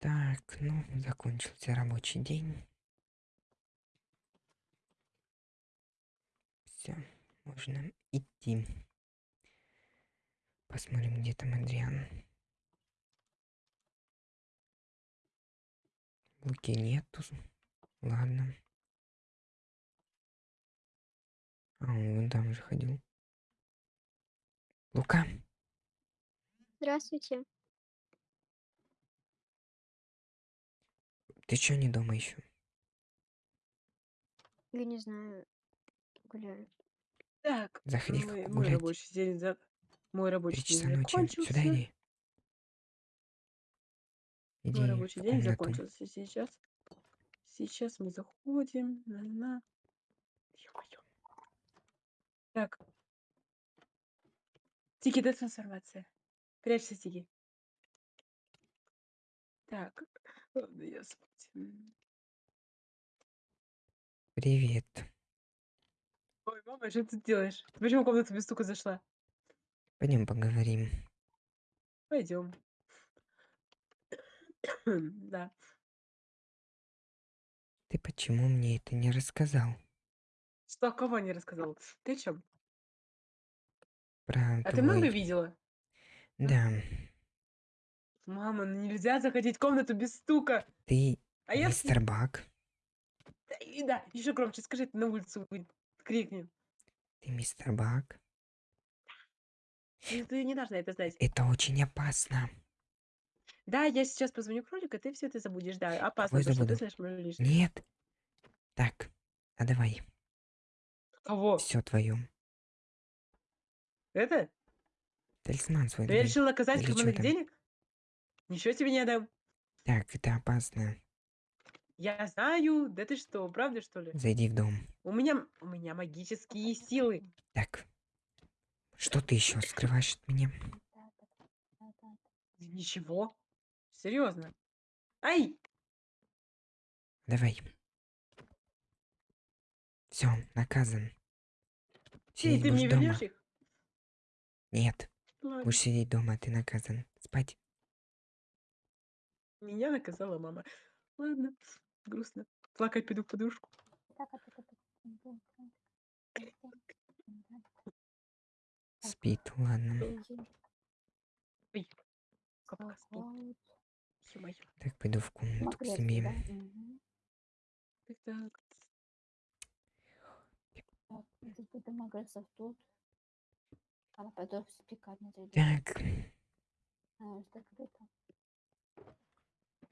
Так, ну, закончился рабочий день. Все, можно идти. Посмотрим, где там Адриан. Луки нету. Ладно. А, он вон там же ходил. Лука, Здравствуйте. Ты чё не дома еще? Я не знаю, гуляю. Так, Заходи мой, мой рабочий день за... Мой Три рабочий часа день ночи. Сюда закончился. иди. Иди Мой рабочий день комнату. закончился сейчас. Сейчас мы заходим. На -на. Так. Тики, дай трансформация. Прячься, Тики. Так. Ладно, я спать. М. Привет. Ой, мама, что ты делаешь? Ты почему в комнату без стука зашла? Пойдем поговорим. Пойдем. Да. Ты почему мне это не рассказал? Что, кого не рассказал? Ты о чем? Про А ты много твой... видела? Да, Мама, ну нельзя заходить в комнату без стука. ты А я... мистер Бак. Да, и да, еще громче скажи, ты на улицу крикни. Ты мистер Бак. Ну, Ты не должна это знать. Это очень опасно. Да, я сейчас позвоню кролика, ты все это забудешь. Да, опасно, потому что ты знаешь мою лишнее. Нет. Так, а давай. Кого? Все твое. Это? Талисман свой я давай. решил наказать Или карманных денег? Ничего тебе не отдам. Так, это опасно. Я знаю. Да ты что, правда что ли? Зайди в дом. У меня, у меня магические силы. Так. Что ты еще скрываешь от меня? Ничего. Серьезно. Ай! Давай. Все, наказан. Эй, Сидеть ты мне дома. вернешь их? Нет, Ладно. будешь сидеть дома, ты наказан. Спать. Меня наказала мама. Ладно, грустно. Плакать пойду в подушку. Спит, ладно. Ой, капка спит. Ё-моё. Так, пойду в комнату к себе. Так, так. Магазин тут. А. Так,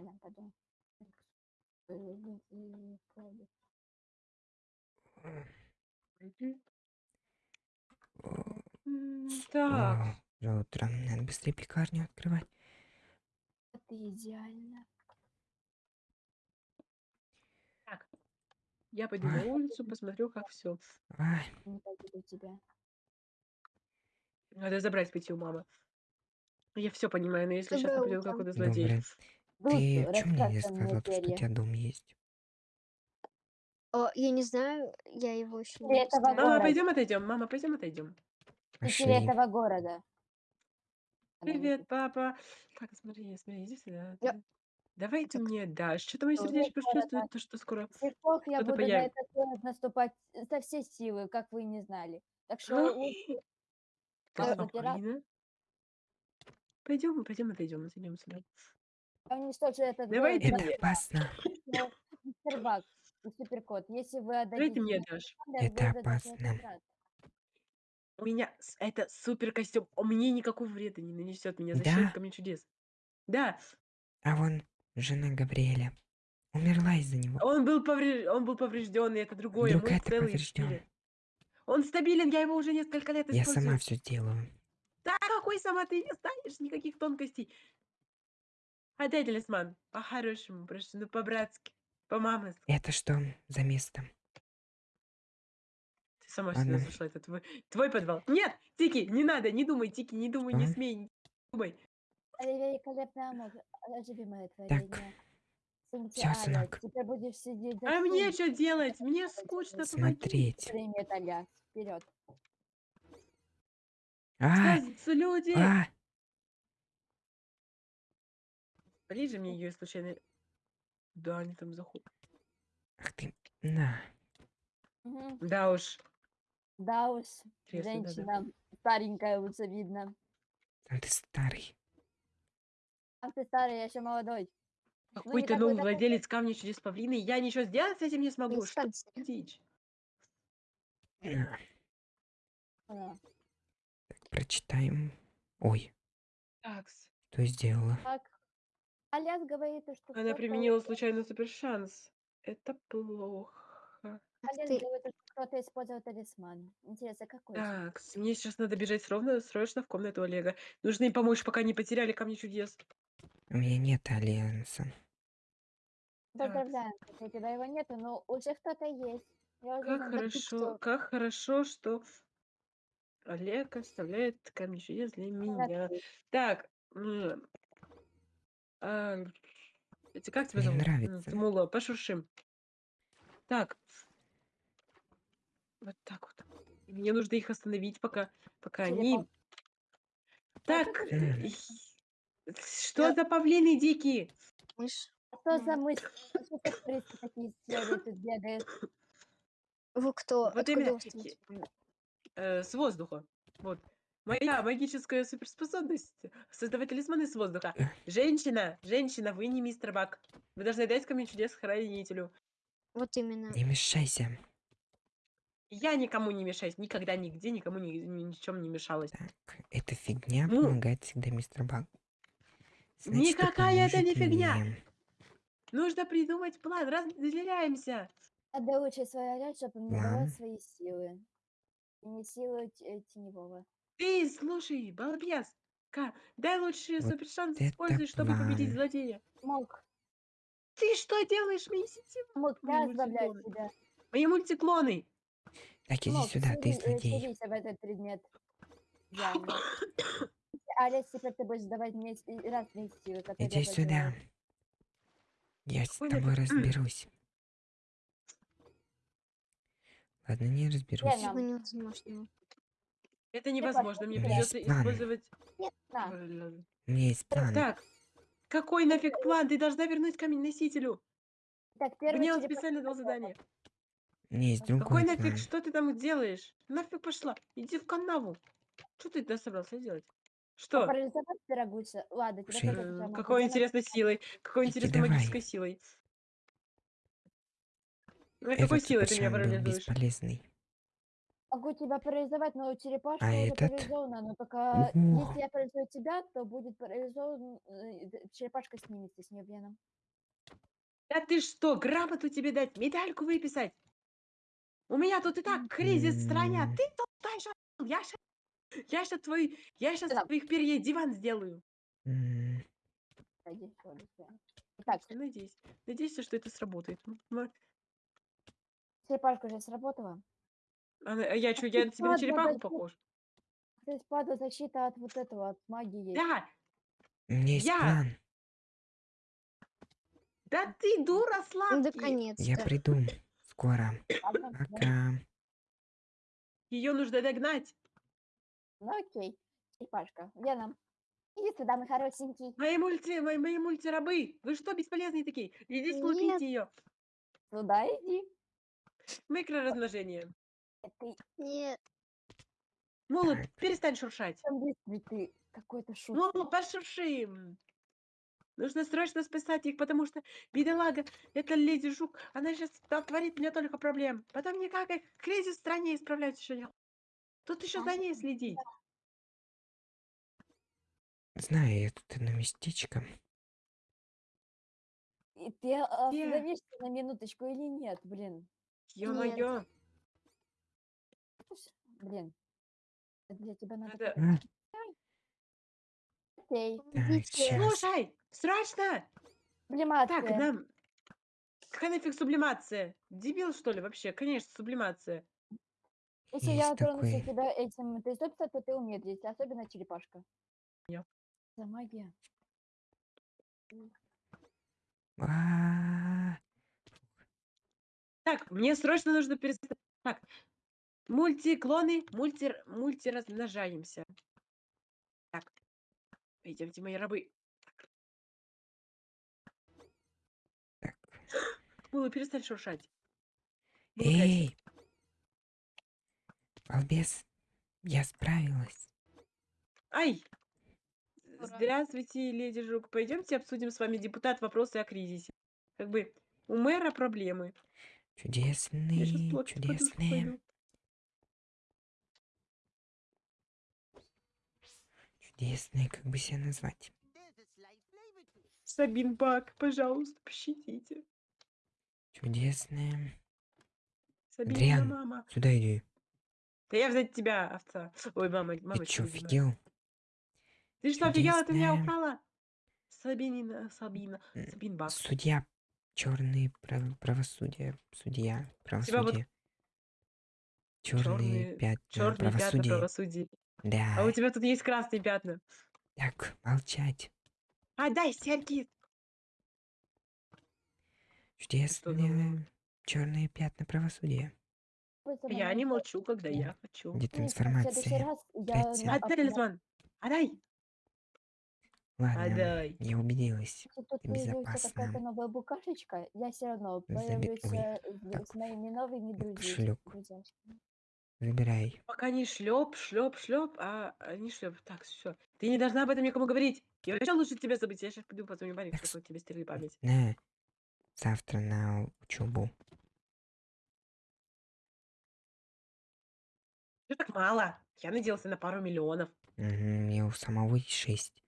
А. А. Э, ну, и М, Так, уже утро. Надо быстрее пекарню открывать. Это идеально. я пойду на улицу, посмотрю, как все. Ай, Не пойду тебя. Надо забрать пойти у мамы. Я все понимаю, но если сейчас утро. какой-то злодей. Ты чё мне не сказал, то, что у перья. тебя дом есть? О, я не знаю, я его еще не этого поставила. Мама, города. пойдем отойдем. Мама, пойдем отойдем. Жители Пошли. этого города. Она Привет, папа. Так, смотри, смотри, иди сюда. Я- ты- Давай ты Так. мне дашь. Что-то мое Привет, сердечко города. чувствует, то, что скоро. Сейчас я Что-то буду на появится. этот город наступать со всей силы, как вы не знали. Так что лучше э. Пойдем, пойдем, отойдем, отойдем сюда. Я уничтожу этот Давай город. Это опасно. но Мистер Бак и Суперкот, если вы Давай ты отдадите мне дашь. Это опасно. У меня это супер костюм. Он мне никакой вреда не нанесет. Меня Да? ко мне чудес. Да, А вон жена Габриэля. Умерла из-за него. он был, повреж... он был поврежден, и это другое. Вдруг это поврежден. Он стабилен, я его уже несколько лет Я использую. сама все сделаю. Да какой сама ты не станешь никаких тонкостей. Отдай талисман. По-хорошему, прошу, ну по-братски, по-мамски. Это что за место? Ты сама сюда Ладно. зашла, это твой, твой подвал. Нет, Тики, не надо, не думай, Тики, не думай, не Что? смей, не думай. Великолепная музыка. Любимое Так, творение. Сынки всё, сынок. Теперь будешь сидеть за А мне что делать? Мне скучно, помоги. Смотреть. Вперед. А, Сказываются люди. а, Ближе мне ее случайно... Да, они там заходят. Ах ты, на. Мгм. Да уж. Да уж, Интересно, женщина старенькая лучше видно. Там ты старый. А ты старый, я еще молодой. Ну, Какой-то такой новый такой. владелец камня чудес павлины. Я ничего сделать с этим не смогу. Что дичь? А, прочитаем. Ой, Такс. что сделала? Так. Аляс говорит, что Она кто-то- применила случайно супершанс. Это плохо. Ах Аляс ты. говорит, что кто-то использовал талисман. Интересно, какой? Так, мне сейчас надо бежать ровно, срочно в комнату Олега. Нужно им помочь, пока не потеряли камни чудес. У меня нет альянса. Поздравляем, хотя у тебя его нету, но уже кто-то есть. Я Как хорошо, кто? как хорошо, что Олег оставляет камни чудес для меня. Так, м, а, эти, как тебя Мне зовут? М, нравится. Тмула, пошуршим. Так. Вот так вот. И Мне нужно их остановить, пока, пока они... Черепах. Так, и- что за павлины дикие? Мышь. Что за мысль? А такие тут бегают? Вы кто? Вот Откуда именно вы э, с воздуха. Вот. Моя магическая суперспособность создавать талисманы с воздуха. Э. Женщина, женщина, вы не мистер Бак. Вы должны дать камень чудес хранителю. Вот именно. Не мешайся. Я никому не мешаюсь, никогда, нигде, никому ни, ни, ни чем не мешалась. Так, эта фигня Ну. помогает всегда мистер Баг. Никакая это не фигня. Нужно придумать план, разделяемся. Надо улучшить свою речь, чтобы давать свои силы. И не силы т- теневого. Ты слушай, балбес. Ка, дай лучше Вот супершанс это используй, чтобы победить план. злодея. Мог, Ты что делаешь, мои сети? мог, Ой, я мультиклоны. тебя. Мои мультиклоны. Так, иди Мог, сюда, ты э, злодей. селись в этот предмет. Идеально. Алекс, теперь ты будешь давать мне с- и разные силы, которые Иди я сюда. потеряла. Я с тобой нафиг- разберусь. Ладно, не разберусь. Ничего невозможного. Это невозможно, мне придется использовать... На, есть план. Так, какой нафиг план? Ты должна вернуть камень носителю. так, первый Мне он специально дал задание. Меня есть Какой другой нафиг? план. Что ты там делаешь? Нафиг пошла. Иди в канаву. Что ты туда собрался делать? Что? Парализовать пирогуся. Ладно, тебя Какой интересной силой. Какой интересной магической силой. Ну и какой силой ты меня парализуешь? бесполезный. Могу тебя парализовать, но черепашка А уже этот? парализована. Но только Ого. если я парализую тебя, то будет парализован... э, д- Черепашка снимется с нее веном. Да ты что, грамоту тебе дать, медальку выписать? У меня тут и так кризис в стране, а М. ты тут дальше. Я щас, я щас твой, я щас Да. твоих перьей диван сделаю. М, Пойди, всё, до свидания. Итак, Я надеюсь, надеюсь, что это сработает. М, м. черепашка уже сработала. Она- а я что, я на тебя на ладно, черепаху похож? То есть падла защита от вот этого, от магии. Да, У меня есть Я- план. да ты дура Ну, сладкий. Я наконец-то. приду скоро. Ладно, да. Пока. Ее нужно догнать. Ну окей, черепашка. Лена, иди сюда, мой хорошенький. Мои мульти, мои, мои мультирабы. Вы что, бесполезные такие? Иди слушайте Нет. ее. Сюда иди. Микроразмножение. Ты Нет. Так. перестань шуршать. там какой-то шут. Мула, пошурши. Нужно срочно спасать их, потому что бедолага, это леди Жук, она сейчас творит мне только проблем. Потом никак их кризис в стране исправлять еще не. Тут еще за ней следить. Знаю я тут одно местечко. И ты остановишься на минуточку или нет, блин? Ё-моё, Блин. Это для тебя надо... надо... Окей. так. Слушай, срочно! Сублимация. Так, нам... Какая нафиг сублимация? Дебил, что ли, вообще? Конечно, сублимация. Если я Есть тронусь такой. тебя этим тестописом, то ты умеешь, особенно черепашка. Я. За магия. А, Так, мне срочно нужно перестать. Так, мультиклоны, мульти... мультиразмножаемся. Так, идемте, мои рабы. Мыло, перестань шуршать. Эй! Балбес, я справилась. Ай! Ура. Здравствуйте, леди Жук. Пойдемте обсудим с вами депутат вопросы о кризисе. Как бы у мэра проблемы. Чудесные, чудесные, пойду. чудесные, как бы себя назвать. Сабин Бак, пожалуйста, пощадите. Чудесные. Сабина, Адриан, мама. Сюда иди. Да я взять тебя, овца. Ой, мама, Ты мамочка, чё, офигел? Ты что, офигела? Ты меня Чудесная. украла? Сабинина, Сабина, Сабин Бак. Судья, черные правосудие, судья, тебя вот правосудие. Черные чёрные- пятна Черные пятна правосудия. Да. А у тебя тут есть красные пятна. Так, молчать. А, дай серьги. Чудесные черные пятна правосудия. Я не молчу, когда Да. я хочу. Где-то «Нет, в следующий информация. раз я Пять на- Отдай талисман. Отдай. Ладно, Отдай. я убедилась. Тут безопасна. какая-то новая букашечка, я все равно появлюсь э, с моими новыми друзьями. Забирай. Пока не шлеп, шлеп, шлеп, а а не шлеп. Так, все. Ты не должна об этом никому говорить. Я вообще лучше тебя забыть. Я сейчас пойду позвоню Барик, Так, чтобы тебе стерли память. На. Завтра на учебу. Что так мало? Я надеялся на пару миллионов. Мгм, Мне у самого есть шесть.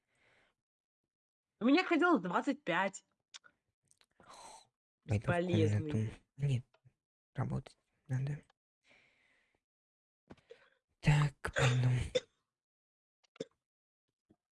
У меня хотелось 25. Пойду в Бесполезный. комнату. Нет, работать надо. Так, пойду.